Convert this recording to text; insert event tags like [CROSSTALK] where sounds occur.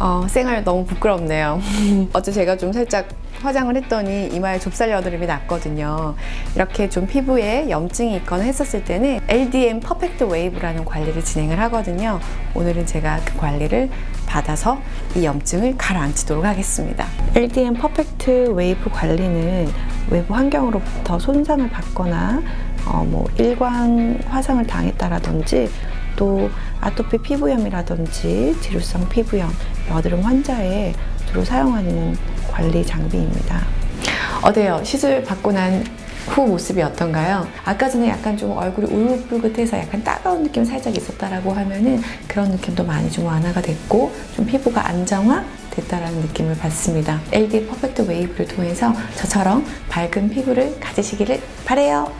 어, 생얼 너무 부끄럽네요. [LAUGHS] 어제 제가 좀 살짝 화장을 했더니 이마에 좁쌀 여드름이 났거든요. 이렇게 좀 피부에 염증이 있거나 했었을 때는 LDM Perfect Wave라는 관리를 진행을 하거든요. 오늘은 제가 그 관리를 받아서 이 염증을 가라앉히도록 하겠습니다. LDM Perfect Wave 관리는 외부 환경으로부터 손상을 받거나 어, 뭐 일광 화상을 당했다라든지 또 아토피 피부염이라든지 지루성 피부염, 여드름 환자에 주로 사용하는 관리 장비입니다. 어때요? 시술 받고 난 후 모습이 어떤가요? 아까 전에 약간 좀 얼굴이 울긋불긋해서 약간 따가운 느낌 살짝 있었다라고 하면은 그런 느낌도 많이 좀 완화가 됐고 좀 피부가 안정화 됐다라는 느낌을 받습니다. LD 퍼펙트 웨이브를 통해서 저처럼 밝은 피부를 가지시기를 바래요.